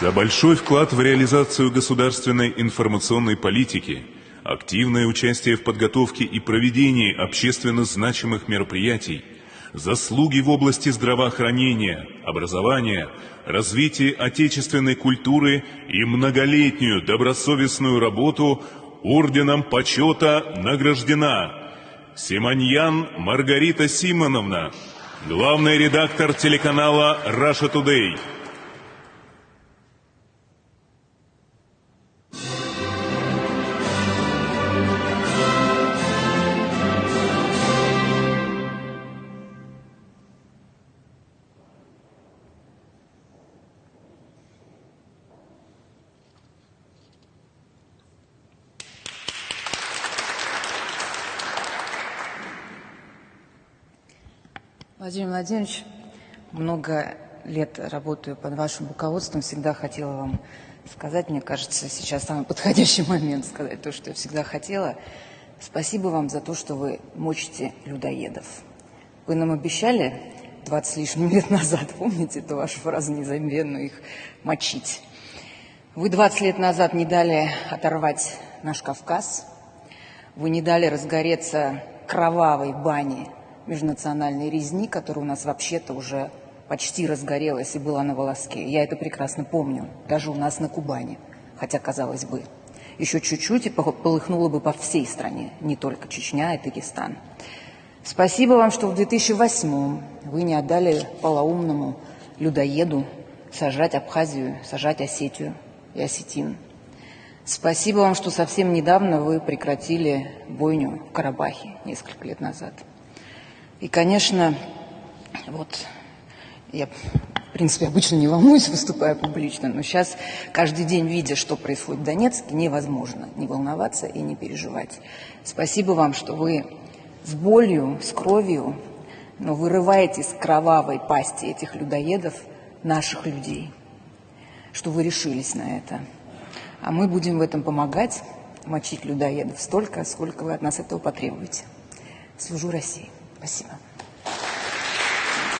За большой вклад в реализацию государственной информационной политики, активное участие в подготовке и проведении общественно значимых мероприятий, заслуги в области здравоохранения, образования, развития отечественной культуры и многолетнюю добросовестную работу орденом почета награждена Симоньян Маргарита Симоновна, главный редактор телеканала «Раша Тудей». Владимир Владимирович, много лет работаю под вашим руководством, всегда хотела вам сказать, мне кажется, сейчас самый подходящий момент сказать то, что я всегда хотела. Спасибо вам за то, что вы мочите людоедов. Вы нам обещали 20 с лишним лет назад, помните эту вашу фразу незабвенную, их мочить. Вы 20 лет назад не дали оторвать наш Кавказ, вы не дали разгореться кровавой бане межнациональной резни, которая у нас вообще-то уже почти разгорелась и была на волоске. Я это прекрасно помню, даже у нас на Кубани, хотя, казалось бы, еще чуть-чуть и полыхнуло бы по всей стране, не только Чечня и Дагестан. Спасибо вам, что в 2008 вы не отдали полоумному людоеду сажать Абхазию, сажать Осетию и Осетин. Спасибо вам, что совсем недавно вы прекратили бойню в Карабахе несколько лет назад. И, конечно, вот я, в принципе, обычно не волнуюсь, выступая публично, но сейчас, каждый день, видя, что происходит в Донецке, невозможно не волноваться и не переживать. Спасибо вам, что вы с болью, с кровью, но вырываете из кровавой пасти этих людоедов наших людей, что вы решились на это. А мы будем в этом помогать, мочить людоедов столько, сколько вы от нас этого потребуете. Служу России. Спасибо.